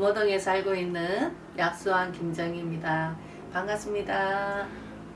금호동에 살고 있는 약수왕 김정희입니다. 반갑습니다.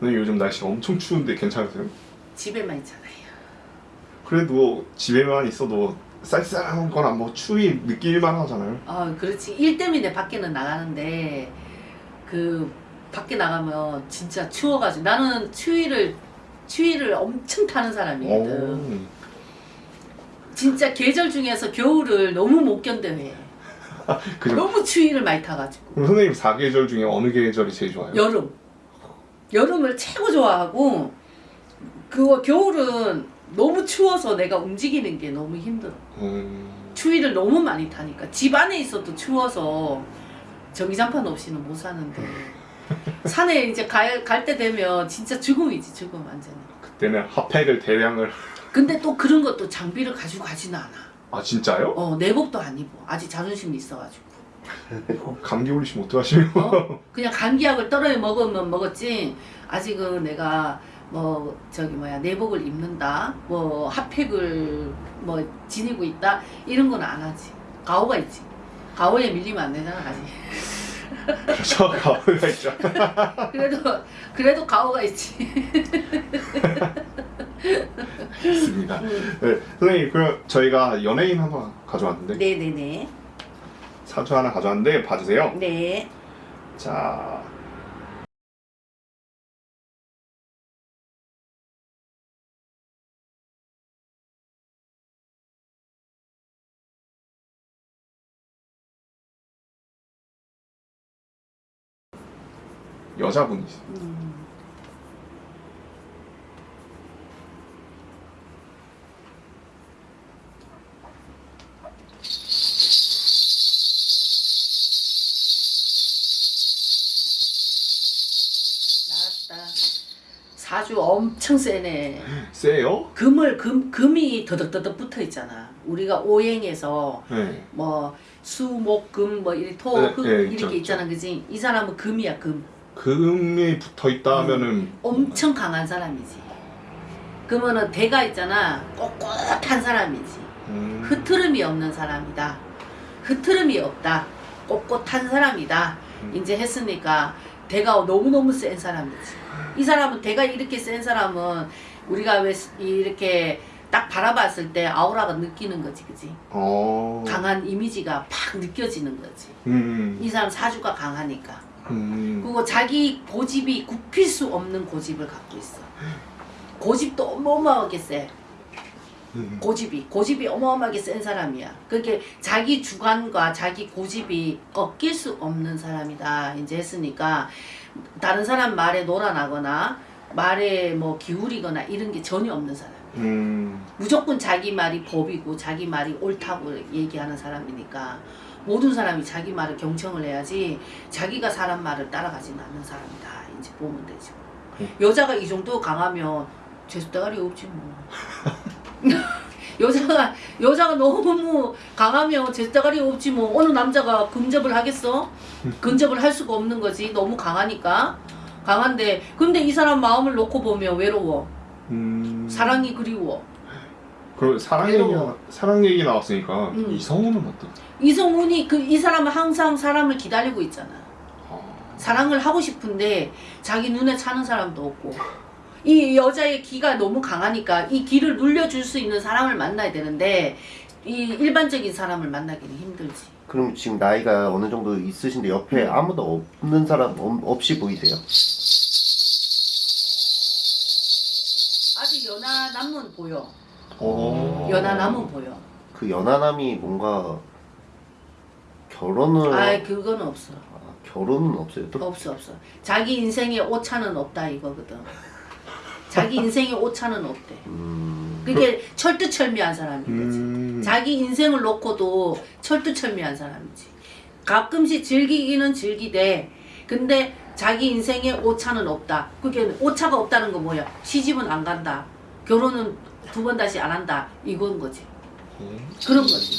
근데 요즘 날씨 엄청 추운데 괜찮으세요? 집에만 있잖아요. 그래도 집에만 있어도 쌀쌀한 거나 뭐 추위 느낄만 하잖아요. 아, 그렇지. 일 때문에 밖에는 나가는데 그 밖에 나가면 진짜 추워가지고 나는 추위를 추위를 엄청 타는 사람이거든. 오. 진짜 계절 중에서 겨울을 너무 못 견뎌해. 그럼, 너무 추위를 많이 타가지고. 그럼 선생님 사계절 중에 어느 계절이 제일 좋아요? 여름. 여름을 최고 좋아하고 그거 겨울은 너무 추워서 내가 움직이는 게 너무 힘들어. 음, 추위를 너무 많이 타니까 집 안에 있어도 추워서 전기장판 없이는 못 사는데 산에 이제 갈 때 되면 진짜 죽음이지 죽음 완전히. 그때는 핫팩을 대량을 근데 또 그런 것도 장비를 가지고 가지는 않아. 아 진짜요? 어 내복도 안 입어. 아직 자존심이 있어가지고. 감기 걸리시면 어떡하시면 어? 그냥 감기약을 떨어져 먹으면 먹었지. 아직은 내가 뭐 저기 뭐야 내복을 입는다. 뭐 핫팩을 뭐 지니고 있다. 이런 건 안 하지. 가오가 있지. 가오에 밀리면 안 되잖아 아직. 그렇죠 가오가 있죠. 그래도 그래도 가오가 있지 있습니다. 네, 선생님 그럼 저희가 연예인 하나 가져왔는데. 네네네. 사주 하나 가져왔는데 봐주세요. 네. 자. 여자분이세요. 음. 나왔다 사주 엄청 세네 세요? 금을 금 금이 더덕더덕 붙어 있잖아. 우리가 오행에서 네 뭐 수목금 뭐 이렇게 토 네, 흙 네, 이렇게 있죠, 있잖아, 그지? 이 사람은 금이야 금. 금이 붙어 있다 하면은 엄청 강한 사람이지. 그러면은 대가 있잖아, 꼿꼿한 사람이지. 음, 흐트름이 없는 사람이다. 흐트름이 없다. 꼿꼿한 사람이다. 음. 이제 했으니까 대가 너무너무 센 사람이지. 이 사람은 대가 이렇게 센 사람은 우리가 왜 이렇게 딱 바라봤을 때 아우라가 느끼는 거지, 그지? 어... 강한 이미지가 팍 느껴지는 거지. 음, 이 사람 사주가 강하니까. 음, 그리고 자기 고집이 굽힐 수 없는 고집을 갖고 있어. 고집도 어마어마하게 세. 음. 고집이 고집이 어마어마하게 센 사람이야. 그렇게 자기 주관과 자기 고집이 꺾일 수 없는 사람이다. 이제 했으니까 다른 사람 말에 놀아나거나 말에 뭐 기울이거나 이런 게 전혀 없는 사람. 음, 무조건 자기 말이 법이고 자기 말이 옳다고 얘기하는 사람이니까 모든 사람이 자기 말을 경청을 해야지 자기가 사람 말을 따라가지는 않는 사람이다. 이제 보면 되죠. 음. 여자가 이 정도 강하면 제수대가리 없지 뭐. 여자가 여자가 너무 강하면 제수대가리 없지 뭐 어느 남자가 근접을 하겠어? 근접을 할 수가 없는 거지 너무 강하니까 강한데 근데 이 사람 마음을 놓고 보면 외로워 음. 사랑이 그리워 그럼 사랑 얘기 외로워. 사랑 얘기 나왔으니까 음. 이성우는 어떤? 이성훈이 그 이 사람은 항상 사람을 기다리고 있잖아. 아, 사랑을 하고 싶은데 자기 눈에 차는 사람도 없고 이 여자의 기가 너무 강하니까 이 기를 눌려줄 수 있는 사람을 만나야 되는데 이 일반적인 사람을 만나기는 힘들지. 그럼 지금 나이가 어느 정도 있으신데 옆에 음. 아무도 없는 사람 없- 없이 보이세요? 아직 연하 남은 보여. 어. 연하 남은 보여. 그 연하남이 뭔가 결혼을 아 그거는 없어. 아, 결혼은 없어요 또? 없어 없어. 자기 인생에 오차는 없다 이거거든. 자기 인생에 오차는 없대. 음, 그게 철두철미한 사람인 거지. 음. 자기 인생을 놓고도 철두철미한 사람이지. 가끔씩 즐기기는 즐기되 근데 자기 인생에 오차는 없다. 그게 오차가 없다는 거 뭐야? 시집은 안 간다. 결혼은 두 번 다시 안 한다. 이건 거지. 음. 그런 거지.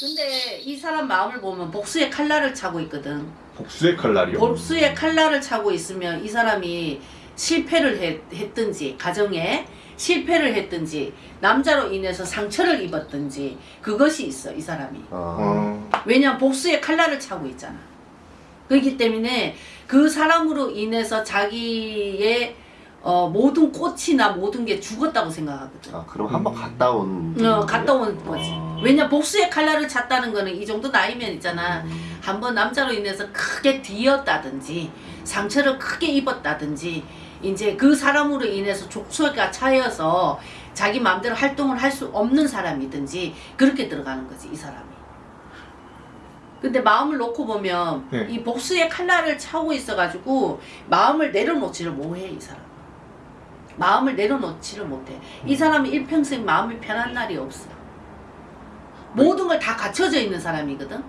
근데 이 사람 마음을 보면 복수의 칼날을 차고 있거든. 복수의 칼날이요. 복수의 칼날을 차고 있으면 이 사람이 실패를 했, 했든지 가정에 실패를 했든지 남자로 인해서 상처를 입었든지 그것이 있어 이 사람이 아, 어, 왜냐 복수의 칼날을 차고 있잖아 그렇기 때문에 그 사람으로 인해서 자기의 어, 모든 꽃이나 모든 게 죽었다고 생각하거든 아 그럼 한번 음. 갔다 온. 어, 갔다 온 거지 아. 왜냐 복수의 칼날을 찼다는 거는 이 정도 나이면 있잖아. 음. 한번 남자로 인해서 크게 뒤었다든지 상처를 크게 입었다든지 이제 그 사람으로 인해서 족쇄가 차여서 자기 마음대로 활동을 할 수 없는 사람이든지 그렇게 들어가는 거지 이 사람이. 근데 마음을 놓고 보면 네. 이 복수의 칼날을 차고 있어 가지고 마음을 내려놓지를 못해 이 사람. 마음을 내려놓지를 못해. 이 사람은 일평생 마음이 편한 날이 없어 모든 걸 다 갖춰져 있는 사람이거든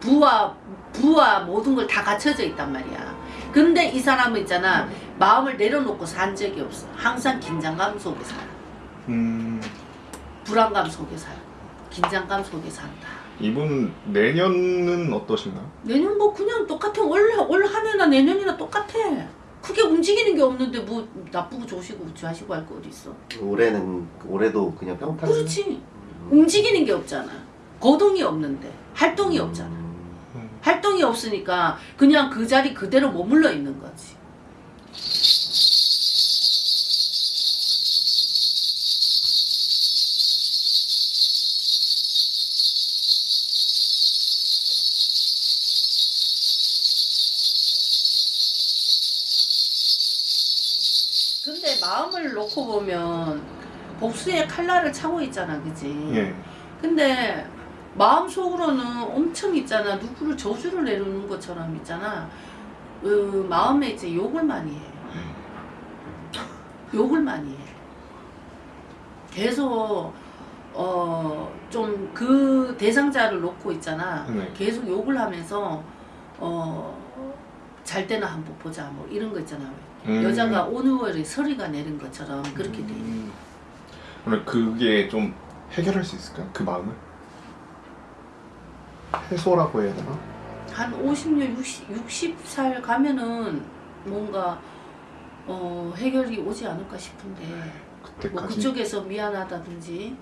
부와 부와 모든 걸 다 갖춰져 있단 말이야. 근데 이 사람은 있잖아 마음을 내려놓고 산 적이 없어. 항상 긴장감 속에 살아. 음, 불안감 속에 살아. 긴장감 속에 산다. 이분 내년은 어떠신가요? 내년 뭐 그냥 똑같아. 올, 올 한해나 내년이나 똑같아. 크게 움직이는 게 없는데 뭐 나쁘고 좋으시고 좋아하시고 할 거 어디 있어. 올해는 올해도 그냥 평탄. 그렇지. 움직이는 게 없잖아. 거동이 없는데 활동이 없잖아. 음. 활동이 없으니까 그냥 그 자리 그대로 머물러 있는 거지. 근데 마음을 놓고 보면 복수의 칼날을 차고 있잖아, 그지? 예. 근데 마음속으로는 엄청 있잖아 누구를 저주를 내리는 것처럼 있잖아 어, 마음에 이제 욕을 많이 해 욕을 많이 해 계속 어 좀 그 대상자를 놓고 있잖아 네. 계속 욕을 하면서 어 잘 때나 한번 보자 뭐 이런 거 있잖아 음. 여자가 오늘월에 서리가 내린 것처럼 그렇게 돼 음. 그러면 그게 좀 해결할 수 있을까요? 그 마음을? 해소라고 해야 되나? 한 50년, 60, 60살 가면은 뭔가 어, 해결이 오지 않을까 싶은데 뭐 그때까지. 그쪽에서 미안하다든지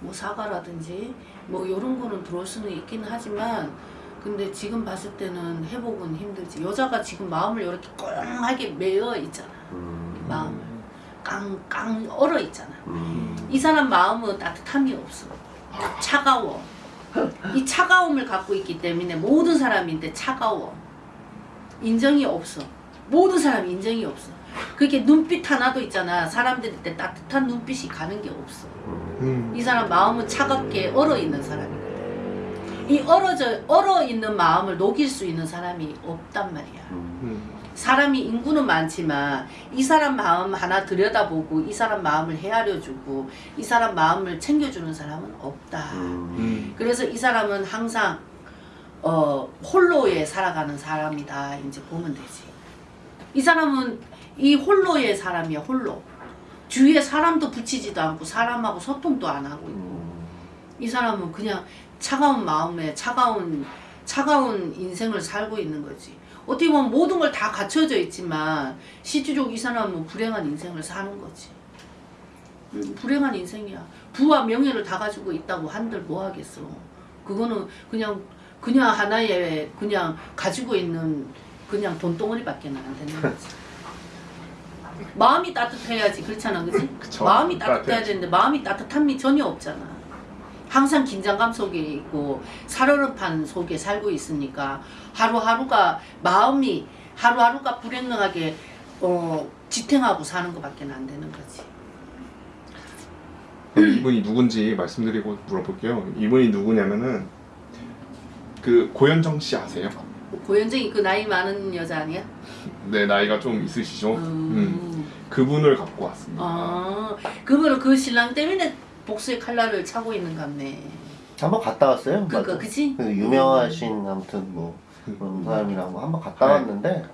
뭐 사과라든지 뭐 이런 거는 들어올 수는 있긴 하지만 근데 지금 봤을 때는 회복은 힘들지 여자가 지금 마음을 이렇게 꽁하게 메어 있잖아 음. 마음을 깡 깡 얼어 있잖아 음. 이 사람 마음은 따뜻함이 없어. 차가워. 이 차가움을 갖고 있기 때문에 모든 사람인데 차가워. 인정이 없어. 모든 사람이 인정이 없어. 그렇게 눈빛 하나도 있잖아. 사람들일 때 따뜻한 눈빛이 가는 게 없어. 음. 이 사람 마음은 차갑게 얼어 있는 사람이거든. 이 얼어져 얼어 있는 마음을 녹일 수 있는 사람이 없단 말이야. 음. 음. 사람이 인구는 많지만 이 사람 마음 하나 들여다보고 이 사람 마음을 헤아려주고 이 사람 마음을 챙겨주는 사람은 없다. 음. 음. 그래서 이 사람은 항상 어, 홀로에 살아가는 사람이다. 이제 보면 되지. 이 사람은 이 홀로의 사람이야. 홀로. 주위에 사람도 붙이지도 않고 사람하고 소통도 안 하고 있고 음. 이 사람은 그냥 차가운 마음에 차가운 차가운 인생을 살고 있는 거지. 어떻게 보면 모든 걸 다 갖춰져 있지만 실질적으로 이 사람은 불행한 인생을 사는 거지. 음, 불행한 인생이야. 부와 명예를 다 가지고 있다고 한들 뭐 하겠어. 그거는 그냥 그냥 하나의 그냥 가지고 있는 그냥 돈덩어리밖에 안 되는 거지. 마음이 따뜻해야지 그렇잖아, 그지? 마음이 따뜻해야. 되는데 마음이 따뜻함이 전혀 없잖아. 항상 긴장감 속에 있고 살얼음판 속에 살고 있으니까 하루하루가 마음이 하루하루가 불행하게 어, 지탱하고 사는 것밖에 안 되는 거지. 이분이 누군지 말씀드리고 물어볼게요. 이분이 누구냐면은 그 고현정 씨 아세요? 고현정이 그 나이 많은 여자 아니야? 네 나이가 좀 있으시죠? 음. 음. 그분을 갖고 왔습니다. 아, 그거는 그 신랑 때문에 복수의 칼날을 차고 있는 같네. 한번 갔다 왔어요. 맞아. 그치? 그 유명하신 아무튼 뭐 그런 사람이랑 한번 갔다 네. 왔는데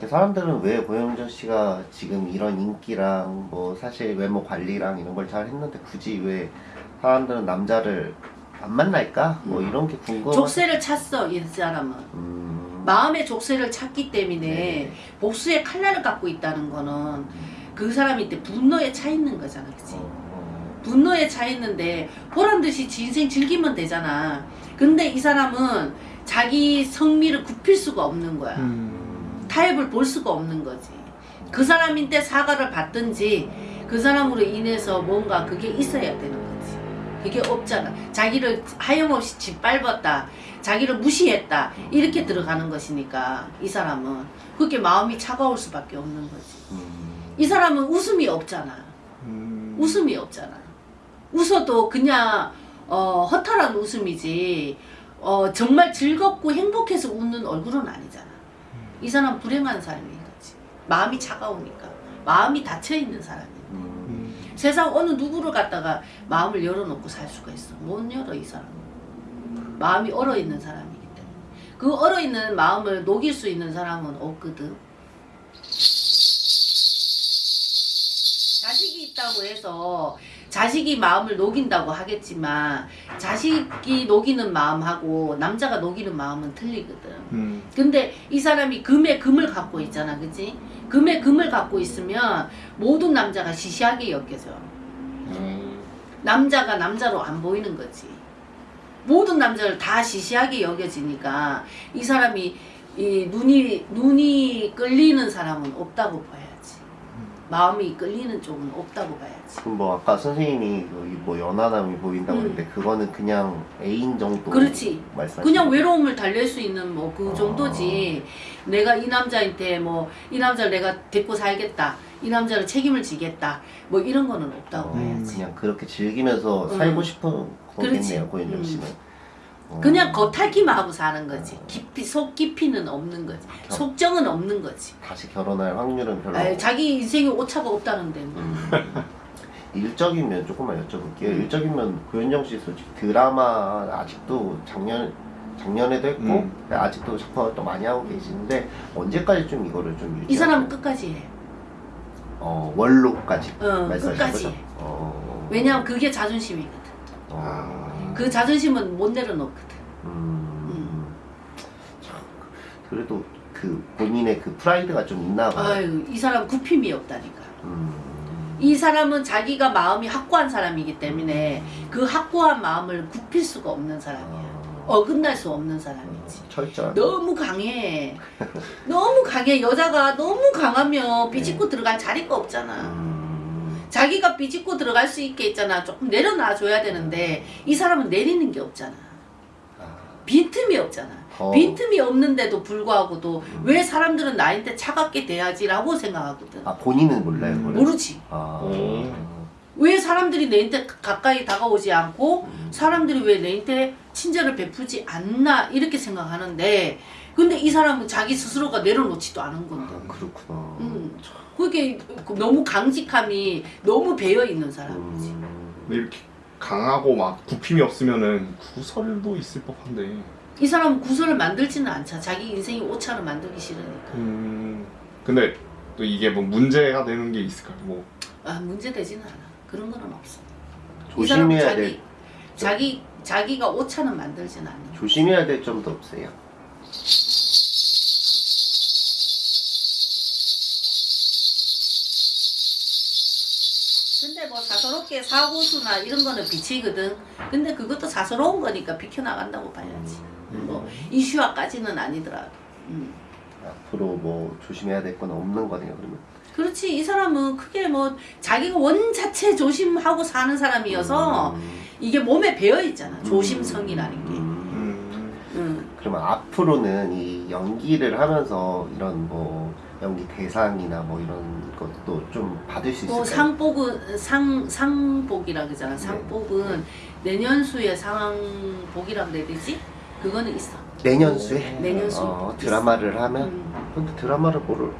그 사람들은 왜 고영정 씨가 지금 이런 인기랑 뭐 사실 외모 관리랑 이런 걸 잘 했는데 굳이 왜 사람들은 남자를 안 만날까? 뭐 이런 게 궁금해. 족쇄를 찼어 이 사람은. 음. 마음의 족쇄를 찾기 때문에 네. 복수의 칼날을 갖고 있다는 거는 그 사람한테 분노에 차 있는 거잖아, 그치? 어, 분노에 차 있는데 보란 듯이 지 인생 즐기면 되잖아. 근데 이 사람은 자기 성미를 굽힐 수가 없는 거야. 음. 타협을 볼 수가 없는 거지. 그 사람인데 사과를 받든지 그 사람으로 인해서 뭔가 그게 있어야 되는 거지. 그게 없잖아. 자기를 하염없이 짓밟았다. 자기를 무시했다. 이렇게 들어가는 것이니까 이 사람은 그게 마음이 차가울 수밖에 없는 거지. 음. 이 사람은 웃음이 없잖아. 음. 웃음이 없잖아. 웃어도 그냥 어, 허탈한 웃음이지. 어, 정말 즐겁고 행복해서 웃는 얼굴은 아니잖아. 이 사람 불행한 사람인 거지. 마음이 차가우니까. 마음이 닫혀 있는 사람이야. 음. 음. 세상 어느 누구를 갖다가 마음을 열어놓고 살 수가 있어. 못 열어 이 사람. 마음이 얼어 있는 사람이기 때문에. 그 얼어 있는 마음을 녹일 수 있는 사람은 없거든. 자식이 있다고 해서 자식이 마음을 녹인다고 하겠지만 자식이 녹이는 마음하고 남자가 녹이는 마음은 틀리거든. 음. 근데 이 사람이 금에 금을 갖고 있잖아, 그지? 금에 금을 갖고 있으면 모든 남자가 시시하게 여겨져. 음. 남자가 남자로 안 보이는 거지. 모든 남자를 다 시시하게 여겨지니까 이 사람이 이 눈이 눈이 끌리는 사람은 없다고 봐야지. 마음이 끌리는 쪽은 없다고 봐야지. 그럼 뭐 아까 선생님이 여기 뭐 연하남이 보인다고 음. 했는데 그거는 그냥 애인 정도 그렇지. 말씀하시는 그냥? 외로움을 달랠 수 있는 뭐그 아. 정도지. 내가 이 남자한테 뭐 이 남자를 내가 데리고 살겠다. 이 남자를 책임을 지겠다. 뭐 이런 거는 없다고 어, 봐야지. 그냥 그렇게 즐기면서 음. 살고 싶은 그렇지. 거겠네요 고현정 음. 씨는 어. 그냥 겉핥기만 하고 사는 거지. 깊이 속 깊이는 없는 거지. 겨- 속정은 없는 거지. 다시 결혼할 확률은 별로 아유, 자기 인생에 오차가 없다는데. 뭐. 음. 일적인 면 조금만 여쭤볼게요. 음. 일적인 면 고현정 씨 솔직히 드라마 아직도 작년 작년에도 했고 음. 아직도 작품 활동 많이 하고 계시는데 언제까지 좀 이거를 좀 유지? 이 사람은 끝까지 해. 어 원로까지 어, 말씀하신 끝까지. 거죠? 어. 왜냐면 그게 자존심이거든. 어. 그 자존심은 못 내려놓거든. 음. 참, 그래도 그 본인의 그 프라이드가 좀 있나 봐요. 아유, 이 사람 굽힘이 없다니까. 음. 이 사람은 자기가 마음이 확고한 사람이기 때문에 그 확고한 마음을 굽힐 수가 없는 사람이야. 어. 어긋날 수 없는 사람이지. 철저한. 너무 강해. 너무 강해. 여자가 너무 강하면 비집고 들어갈 자리가 없잖아. 음. 자기가 비집고 들어갈 수 있게 있잖아. 조금 내려놔 줘야 되는데 이 사람은 내리는 게 없잖아. 아. 빈틈이 없잖아. 어. 빈틈이 없는데도 불구하고도 왜 사람들은 나한테 차갑게 대하지라고 생각하거든. 아 본인은 몰라요, 그걸? 모르지. 아. 오. 왜 사람들이 내한테 가- 가까이 다가오지 않고 음. 사람들이 왜 내한테 친절을 베푸지 않나 이렇게 생각하는데 근데 이 사람은 자기 스스로가 내려놓지도 않은 건데 아, 그렇구나. 음, 그게 너무 강직함이 너무 배어 있는 사람이지 음. 이렇게 강하고 막 굽힘이 없으면은 구설도 있을 법한데. 이 사람은 구설을 만들지는 않자 자기 인생이 오차를 만들기 싫으니까 음. 근데 또 이게 뭐 문제가 되는 게 있을까요? 뭐 아 문제 되지는 않아 그런 거는 없어 이 사람은 조심해야 자기, 될 자기 자기가 오차는 만들지는 않는 거야. 조심해야 될 점도 없어요. 근데 뭐 사서롭게 사고수나 이런 거는 비치거든. 근데 그것도 사서로운 거니까 비켜나간다고 봐야지. 뭐 이슈화까지는 아니더라도. 음. 앞으로 뭐 조심해야 될 건 없는 거네요, 그러면. 그렇지 이 사람은 크게 뭐 자기가 원 자체 조심하고 사는 사람이어서 음. 이게 몸에 배어 있잖아. 조심성이라는 게. 그러면 앞으로는 이 연기를 하면서 이런 뭐 연기 대상이나 뭐 이런 것도 좀 받을 수 있을까요? 뭐 상복은 상 상복이라 그러잖아. 네. 상복은 내년 수에 상복이라 그래야 되지? 그거는 있어. 내년 수에 내년 수. 어, 드라마를 하면 음. 근데 드라마를 뭐를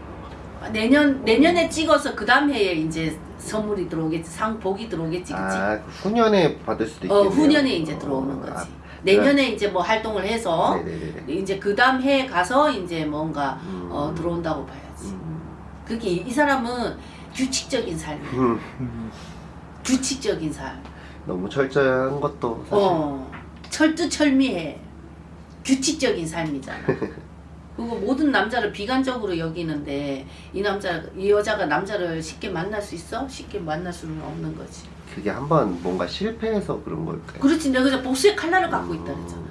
내년 내년에 찍어서 그 다음 해에 이제 선물이 들어오겠지 상복이 들어오겠지 그치? 아 후년에 받을 수도 어 있겠네요. 후년에 이제 어, 들어오는 아, 거지. 내년에 이제 뭐 활동을 해서 네네네. 이제 그 다음 해에 가서 이제 뭔가 음. 어, 들어온다고 봐야지. 음. 그게 이, 이 사람은 규칙적인. 음. 음. 규칙적인 삶. 너무 철저한 것도 사실 어 철두철미해. 규칙적인 삶이잖아. 그리고 모든 남자를 비관적으로 여기는데 이 남자 이 여자가 남자를 쉽게 만날 수 있어? 쉽게 만날 수는 없는 거지. 그게 한번 뭔가 실패해서 그런 걸까요? 그렇지 내가 그냥 복수의 칼날을 갖고 있다 그랬잖아.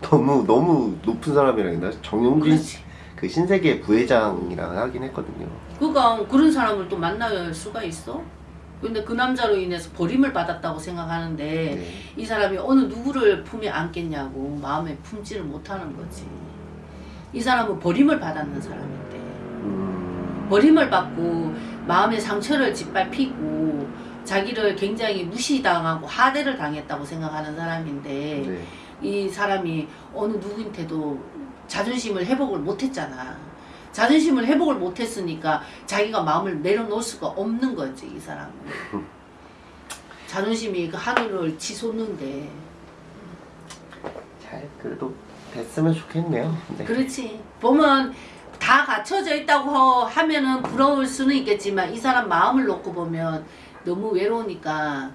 너무 너무 높은 사람이랑 있나? 정용진 그렇지. 그 신세계 부회장이랑 하긴 했거든요. 그러니까 그런 사람을 또 만날 수가 있어? 근데 그 남자로 인해서 버림을 받았다고 생각하는데 네. 이 사람이 어느 누구를 품에 안겠냐고 마음에 품지를 못하는 거지. 이 사람은 버림을 받았는 사람인데 음, 버림을 받고 마음의 상처를 짓밟히고 자기를 굉장히 무시당하고 하대를 당했다고 생각하는 사람인데 네. 이 사람이 어느 누구한테도 자존심을 회복을 못했잖아. 자존심을 회복을 못했으니까 자기가 마음을 내려놓을 수가 없는 거지 이 사람은. 자존심이 그 하늘을 치솟는데 잘 그래도 됐으면 좋겠네요. 네. 그렇지 보면 다 갖춰져 있다고 하면은 부러울 수는 있겠지만 이 사람 마음을 놓고 보면 너무 외로우니까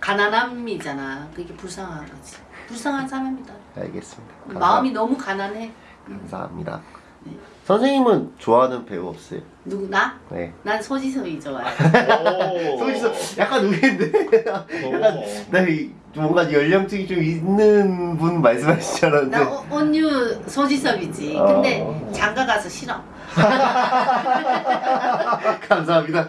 가난함이잖아 그게 불쌍한 거지 불쌍한 사람이다 알겠습니다. 감사- 마음이 너무 가난해 감사합니다. 네. 선생님은 좋아하는 배우 없어요? 누구 나? 네. 난 소지섭이 좋아해 소지서 약간 의외인데 약간 나 이- 뭔가 연령층이 좀 있는 분 말씀하시지 않았는데 나 어- 온유 소지섭이지 어. 근데 장가 가서 싫어 감사합니다.